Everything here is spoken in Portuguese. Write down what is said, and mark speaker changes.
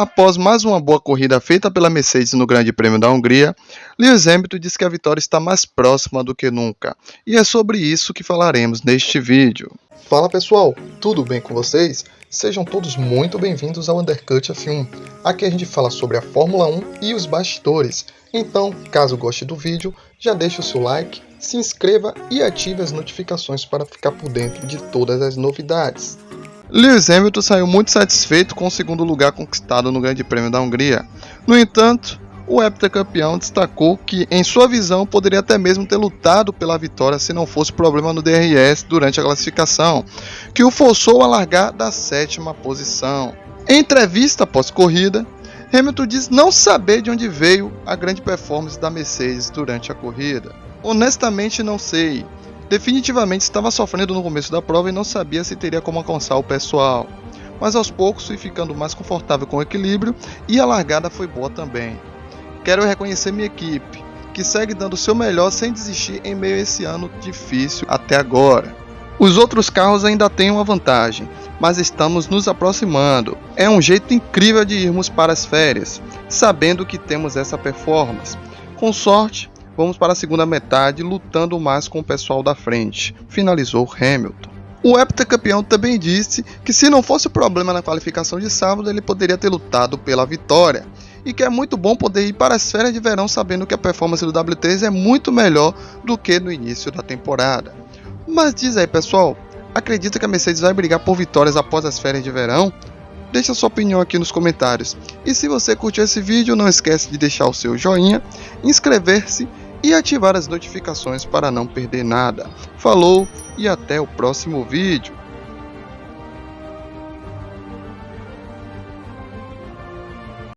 Speaker 1: Após mais uma boa corrida feita pela Mercedes no Grande Prêmio da Hungria, Lewis Hamilton diz que a vitória está mais próxima do que nunca, e é sobre isso que falaremos neste vídeo.
Speaker 2: Fala pessoal, tudo bem com vocês? Sejam todos muito bem-vindos ao Undercut F1. Aqui a gente fala sobre a Fórmula 1 e os bastidores. Então, caso goste do vídeo, já deixe o seu like, se inscreva e ative as notificações para ficar por dentro de todas as novidades.
Speaker 1: Lewis Hamilton saiu muito satisfeito com o segundo lugar conquistado no Grande Prêmio da Hungria. No entanto, o heptacampeão destacou que, em sua visão, poderia até mesmo ter lutado pela vitória se não fosse problema no DRS durante a classificação, que o forçou a largar da sétima posição. Em entrevista pós-corrida, Hamilton diz não saber de onde veio a grande performance da Mercedes durante a corrida. Honestamente, não sei. Definitivamente estava sofrendo no começo da prova e não sabia se teria como alcançar o pessoal. Mas aos poucos fui ficando mais confortável com o equilíbrio e a largada foi boa também. Quero reconhecer minha equipe, que segue dando seu melhor sem desistir em meio a esse ano difícil até agora. Os outros carros ainda têm uma vantagem, mas estamos nos aproximando. É um jeito incrível de irmos para as férias, sabendo que temos essa performance. Com sorte, Vamos para a segunda metade lutando mais com o pessoal da frente, finalizou Hamilton. O heptacampeão também disse que se não fosse o problema na qualificação de sábado, ele poderia ter lutado pela vitória. E que é muito bom poder ir para as férias de verão sabendo que a performance do W3 é muito melhor do que no início da temporada. Mas diz aí pessoal, acredita que a Mercedes vai brigar por vitórias após as férias de verão? Deixa sua opinião aqui nos comentários. E se você curtiu esse vídeo, não esquece de deixar o seu joinha, inscrever-se e ativar as notificações para não perder nada. Falou e até o próximo vídeo.